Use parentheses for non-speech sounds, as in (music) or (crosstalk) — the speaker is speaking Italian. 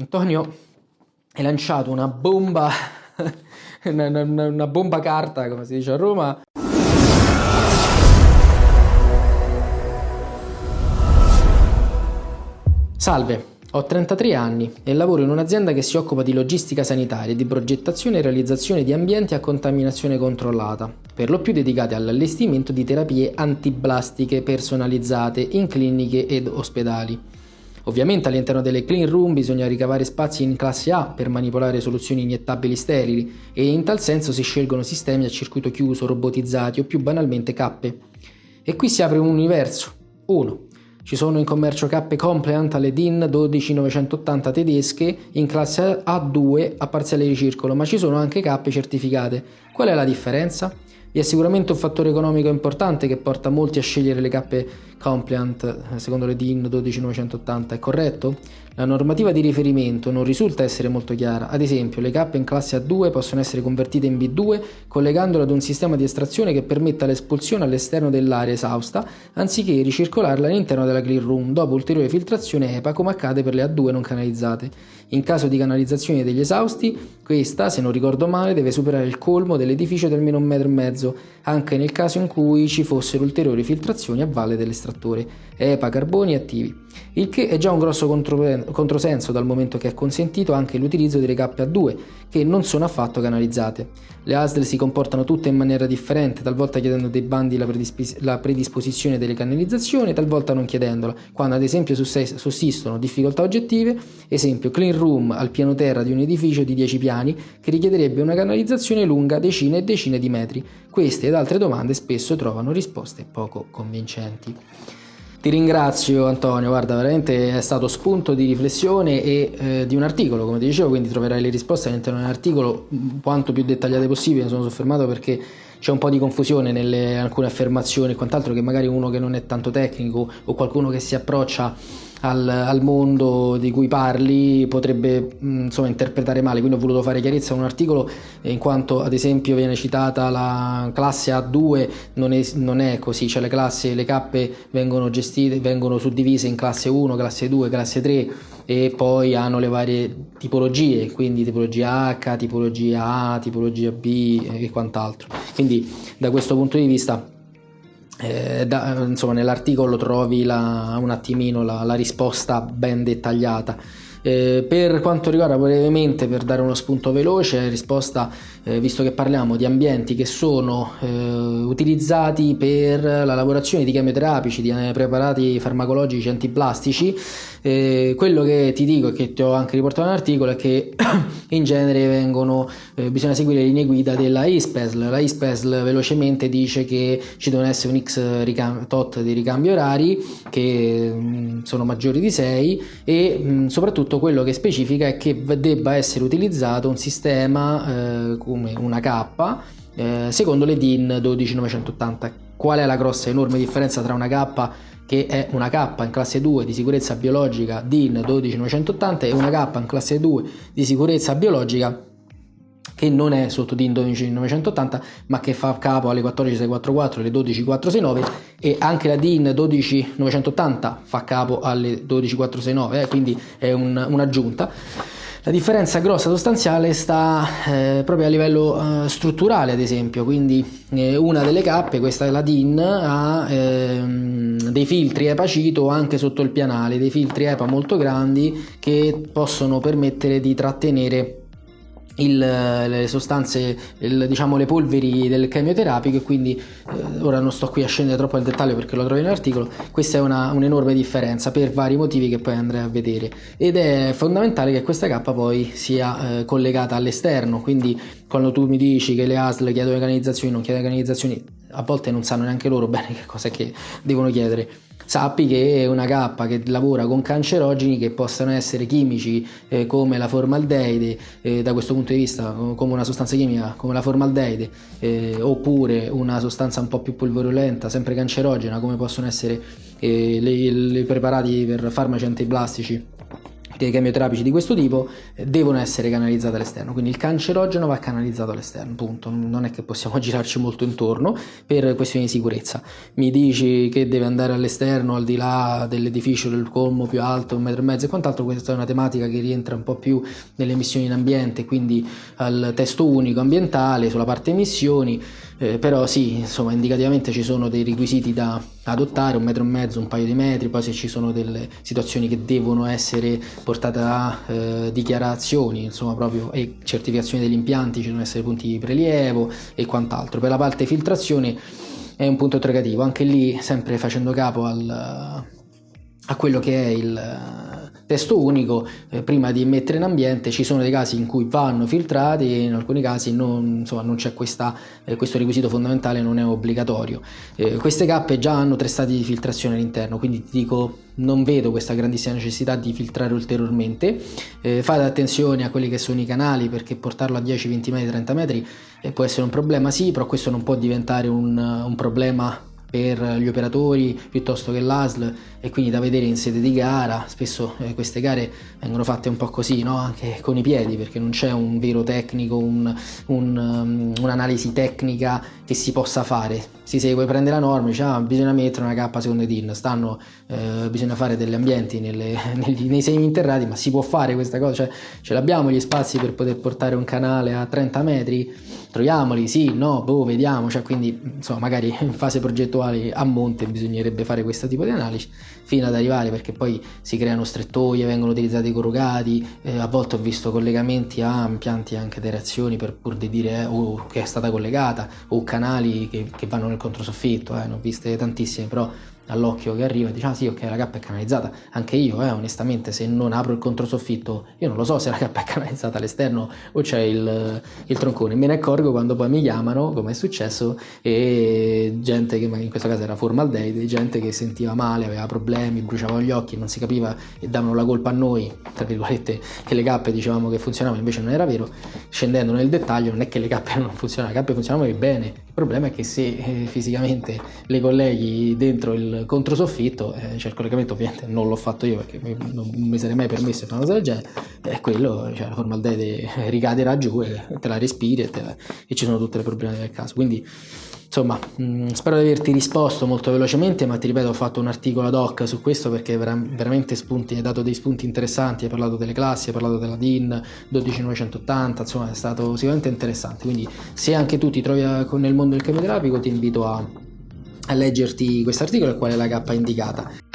Antonio hai lanciato una bomba, (laughs) una, una, una bomba carta, come si dice a Roma. Salve, ho 33 anni e lavoro in un'azienda che si occupa di logistica sanitaria di progettazione e realizzazione di ambienti a contaminazione controllata, per lo più dedicati all'allestimento di terapie antiblastiche personalizzate in cliniche ed ospedali. Ovviamente all'interno delle clean room bisogna ricavare spazi in classe A per manipolare soluzioni iniettabili sterili e in tal senso si scelgono sistemi a circuito chiuso, robotizzati o più banalmente cappe. E qui si apre un universo. 1. Ci sono in commercio cappe compliant alle DIN 12980 tedesche in classe A2 a parziale ricircolo, ma ci sono anche cappe certificate. Qual è la differenza? Vi è sicuramente un fattore economico importante che porta molti a scegliere le cappe compliant eh, secondo le DIN 12980, è corretto? La normativa di riferimento non risulta essere molto chiara, ad esempio le cappe in classe A2 possono essere convertite in B2 collegandole ad un sistema di estrazione che permetta l'espulsione all'esterno dell'area esausta anziché ricircolarla all'interno della clean room dopo ulteriore filtrazione EPA come accade per le A2 non canalizzate. In caso di canalizzazione degli esausti, questa, se non ricordo male, deve superare il colmo dell'edificio di almeno un metro e mezzo, anche nel caso in cui ci fossero ulteriori filtrazioni a valle dell'estrattore, EPA, carboni attivi. Il che è già un grosso controsenso dal momento che è consentito anche l'utilizzo delle cappe A2, che non sono affatto canalizzate. Le ASL si comportano tutte in maniera differente, talvolta chiedendo dei bandi la, predispos la predisposizione delle canalizzazioni, talvolta non chiedendola, quando ad esempio sussistono difficoltà oggettive, esempio clean room al piano terra di un edificio di 10 piani che richiederebbe una canalizzazione lunga decine e decine di metri. Queste ed altre domande spesso trovano risposte poco convincenti. Ti ringrazio Antonio, guarda veramente è stato spunto di riflessione e eh, di un articolo come ti dicevo, quindi troverai le risposte all'interno dell'articolo quanto più dettagliate possibile, mi sono soffermato perché c'è un po' di confusione nelle alcune affermazioni e quant'altro che magari uno che non è tanto tecnico o qualcuno che si approccia al, al, mondo di cui parli potrebbe mm, insomma, interpretare male, quindi ho voluto fare chiarezza in un articolo in quanto ad esempio viene citata la classe A2, non è, non è così, cioè le classi, le cappe vengono gestite, vengono suddivise in classe 1, classe 2, classe 3 e poi hanno le varie tipologie, quindi tipologia H, tipologia A, tipologia B e quant'altro. Quindi da questo punto di vista eh, da, insomma, nell'articolo trovi la, un attimino la, la risposta ben dettagliata. Eh, per quanto riguarda brevemente, per dare uno spunto veloce, risposta, eh, visto che parliamo di ambienti che sono eh, utilizzati per la lavorazione di chemioterapici, di eh, preparati farmacologici antiplastici, eh, quello che ti dico e che ti ho anche riportato nell'articolo è che (coughs) in genere vengono, eh, bisogna seguire le linee guida della ISPESL. La ISPESL velocemente dice che ci devono essere un X ricam- tot di ricambi orari che mm, sono maggiori di 6 e mm, soprattutto quello che specifica è che debba essere utilizzato un sistema eh, come una K eh, secondo le DIN 12980. Qual è la grossa enorme differenza tra una K che è una K in classe 2 di sicurezza biologica DIN 12980 e una K in classe 2 di sicurezza biologica che non è sotto DIN 12980 ma che fa capo alle 14644 e alle 12469 e anche la DIN 12980 fa capo alle 12469 eh, quindi è un, un'aggiunta. La differenza grossa sostanziale sta eh, proprio a livello eh, strutturale, ad esempio, quindi eh, una delle cappe, questa è la DIN, ha ehm, dei filtri EPA CITO anche sotto il pianale, dei filtri EPA molto grandi che possono permettere di trattenere il, le sostanze, il, diciamo le polveri del chemioterapico e quindi eh, ora non sto qui a scendere troppo nel dettaglio perché lo trovo nell'articolo, questa è un'enorme differenza per vari motivi che poi andrei a vedere. Ed è fondamentale che questa K poi sia eh, collegata all'esterno, quindi quando tu mi dici che le ASL chiedono le canalizzazioni, non chiedono le canalizzazioni, a volte non sanno neanche loro bene (laughs) che cosa che devono chiedere sappi che è una K che lavora con cancerogeni che possano essere chimici eh, come la formaldeide, eh, da questo punto di vista come una sostanza chimica come la formaldeide, eh, oppure una sostanza un po' più polverulenta, sempre cancerogena come possono essere i eh, preparati per farmaci antiblastici dei chemioterapici di questo tipo eh, devono essere canalizzate all'esterno, quindi il cancerogeno va canalizzato all'esterno, punto. Non è che possiamo (laughs) girarci molto intorno per questioni di sicurezza. Mi dici che deve andare all'esterno al di là dell'edificio del colmo più alto, un metro e mezzo e quant'altro, questa è una tematica che rientra un po' più nelle emissioni in ambiente, quindi al testo unico ambientale sulla parte emissioni, eh, però sì, insomma, indicativamente ci sono dei requisiti da adottare, un metro e mezzo, un paio di metri, poi se ci sono delle situazioni che devono essere portate a eh, dichiarazioni, insomma proprio e certificazioni degli impianti, ci devono essere punti di prelievo e quant'altro. Per la parte filtrazione è un punto interrogativo, anche lì sempre facendo capo al, a quello che è il testo unico, eh, prima di mettere in ambiente ci sono dei casi in cui vanno filtrati e in alcuni casi non, non c'è eh, questo requisito fondamentale, non è obbligatorio. Eh, queste cappe già hanno tre stati di filtrazione all'interno, quindi ti dico non vedo questa grandissima necessità di filtrare ulteriormente. Eh, fate attenzione a quelli che sono i canali perché portarlo a 10, 20 metri, 30 metri eh, può essere un problema, sì, però questo non può diventare un, un problema per gli operatori piuttosto che l'ASL e quindi da vedere in sede di gara spesso eh, queste gare vengono fatte un po' così no? anche con i piedi perché non c'è un vero tecnico un, un, um, un'analisi tecnica che si possa fare si segue, prende la norma, dice ah, bisogna mettere una cappa secondo DIN, stanno, eh, bisogna fare degli ambienti nelle, (laughs) negli, nei semi interrati, ma si può fare questa cosa? Cioè, ce l'abbiamo gli spazi per poter portare un canale a 30 metri? Troviamoli, sì, no, boh, vediamo, cioè, quindi insomma magari (laughs) in fase progettuale a monte bisognerebbe fare questo tipo di analisi fino ad arrivare perché poi si creano strettoie, vengono utilizzati corrugati, eh, a volte ho visto collegamenti a impianti anche di reazioni per pur di dire eh, oh, che è stata collegata o canali che, che vanno nel controsoffitto, eh, ne ho viste tantissime, però all'occhio che arriva dice ah sì ok la cappa è canalizzata. Anche io eh, onestamente se non apro il controsoffitto io non lo so se la cappa è canalizzata all'esterno o c'è il, il troncone. Me ne accorgo quando poi mi chiamano come è successo e gente che in questo caso era formaldeide gente che sentiva male aveva problemi bruciava gli occhi non si capiva e davano la colpa a noi tra virgolette che le cappe dicevamo che funzionavano invece non era vero. Scendendo nel dettaglio non è che le cappe (laughs) non funzionavano le cappe funzionavano bene. Il problema è che se eh, fisicamente le colleghi dentro il controsoffitto, eh, cioè il collegamento ovviamente non l'ho fatto io perché non mi sarei mai permesso di fare una cosa del genere, è quello, cioè la formaldeide ricaderà giù e te la respiri e, la, e ci sono tutte le problemi del caso. Quindi insomma mm, spero di averti risposto molto velocemente ma ti ripeto ho fatto un articolo ad hoc su questo perché vera- veramente spunti, hai dato dei spunti interessanti hai parlato delle classi hai parlato della DIN 12980 insomma è stato sicuramente interessante quindi se anche tu ti trovi nel mondo del chemioterapico ti invito a a leggerti questo articolo e qual è la K indicata.